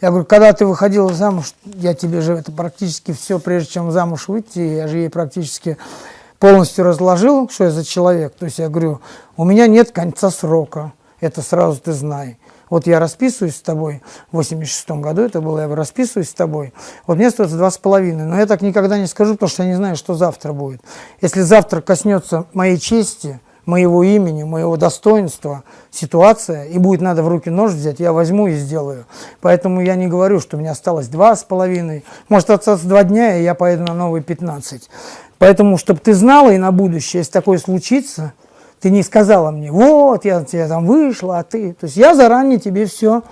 Я говорю, когда ты выходила замуж, я тебе же это практически все, прежде чем замуж выйти, я же ей практически полностью разложил, что я за человек. То есть я говорю, у меня нет конца срока, это сразу ты знай. Вот я расписываюсь с тобой, в 86 году это было, я расписываюсь с тобой, вот мне остается два с половиной, но я так никогда не скажу, потому что я не знаю, что завтра будет. Если завтра коснется моей чести, моего имени, моего достоинства ситуация, и будет надо в руки нож взять, я возьму и сделаю. Поэтому я не говорю, что у меня осталось два с половиной, может остаться два дня, и я поеду на новые 15. Поэтому, чтобы ты знала и на будущее, если такое случится, ты не сказала мне, вот, я, я там вышла, а ты... То есть я заранее тебе все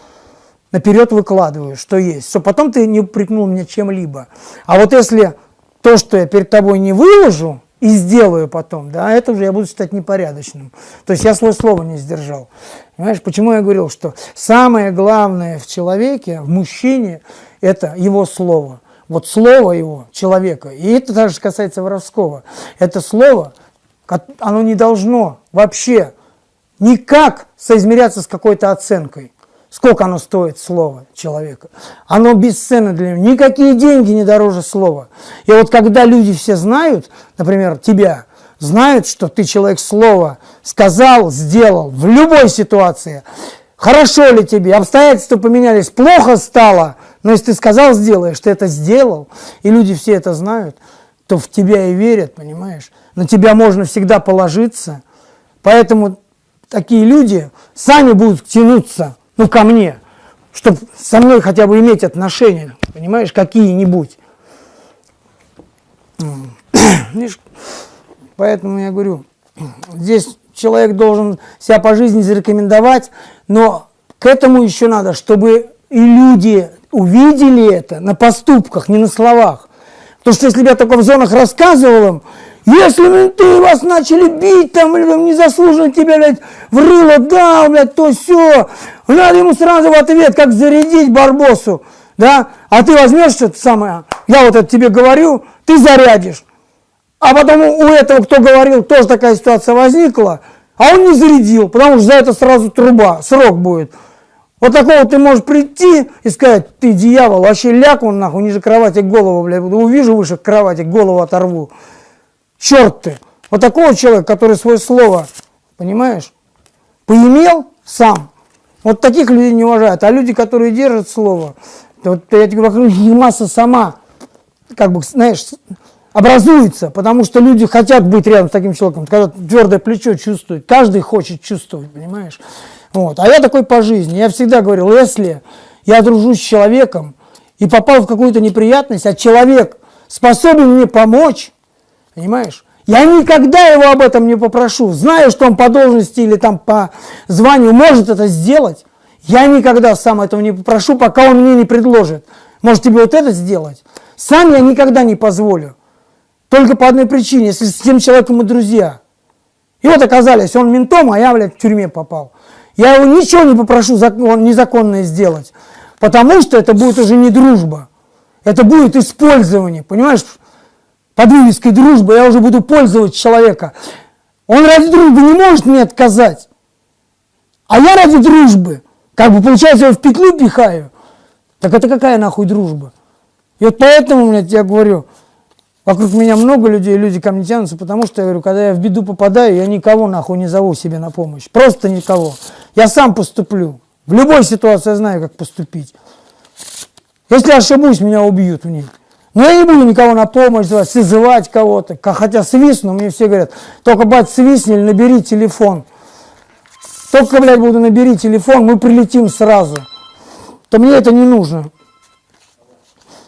наперед выкладываю, что есть, что потом ты не упрекнул меня чем-либо. А вот если то, что я перед тобой не выложу и сделаю потом, да, это уже я буду считать непорядочным. То есть я свое слово не сдержал. Понимаешь, почему я говорил, что самое главное в человеке, в мужчине, это его слово. Вот слово его, человека, и это также касается воровского, это слово – оно не должно вообще никак соизмеряться с какой-то оценкой. Сколько оно стоит, слово человека. Оно бесценно для него. Никакие деньги не дороже слова. И вот когда люди все знают, например, тебя, знают, что ты человек слова сказал, сделал в любой ситуации, хорошо ли тебе, обстоятельства поменялись, плохо стало, но если ты сказал, сделаешь, ты это сделал, и люди все это знают, то в тебя и верят, понимаешь? На тебя можно всегда положиться. Поэтому такие люди сами будут тянуться, ну, ко мне, чтобы со мной хотя бы иметь отношения, понимаешь, какие-нибудь. Поэтому я говорю, здесь человек должен себя по жизни зарекомендовать, но к этому еще надо, чтобы и люди увидели это на поступках, не на словах. Потому что если бы я только в зонах рассказывал им, если менты вас начали бить, там, или незаслуженно тебя, блядь, в рыло дал, блядь, то все, надо ему сразу в ответ, как зарядить Барбосу, да, а ты возьмешь что-то самое, я вот это тебе говорю, ты зарядишь. А потом у этого, кто говорил, тоже такая ситуация возникла, а он не зарядил, потому что за это сразу труба, срок будет. Вот такого ты можешь прийти и сказать, ты дьявол, вообще ляг он нахуй ниже кровати голову, блядь, увижу выше кровати, голову оторву. Черт ты! Вот такого человека, который свое слово, понимаешь, поимел сам. Вот таких людей не уважают. А люди, которые держат слово, вот я тебе говорю, масса сама, как бы, знаешь, образуется, потому что люди хотят быть рядом с таким человеком, когда твердое плечо чувствует, каждый хочет чувствовать, понимаешь? Вот. А я такой по жизни. Я всегда говорил, если я дружу с человеком и попал в какую-то неприятность, а человек способен мне помочь, понимаешь? Я никогда его об этом не попрошу. Знаю, что он по должности или там по званию может это сделать. Я никогда сам этого не попрошу, пока он мне не предложит. Может тебе вот это сделать? Сам я никогда не позволю. Только по одной причине, если с тем человеком мы друзья. И вот оказались, он ментом, а я, блядь, в тюрьме попал. Я его ничего не попрошу незаконное сделать, потому что это будет уже не дружба. Это будет использование, понимаешь? Под вывеской дружбы я уже буду пользовать человека. Он ради дружбы не может мне отказать. А я ради дружбы, как бы получается, я в петлю пихаю. Так это какая нахуй дружба? И вот поэтому, блядь, я говорю, Вокруг меня много людей, люди ко мне тянутся, потому что, я говорю, когда я в беду попадаю, я никого нахуй не зову себе на помощь. Просто никого. Я сам поступлю. В любой ситуации я знаю, как поступить. Если ошибусь, меня убьют в ней. Но я не буду никого на помощь звать, созывать кого-то. Хотя свистну, мне все говорят, только, бать, свистни или набери телефон. Только, блядь, буду набери телефон, мы прилетим сразу. То мне это не нужно.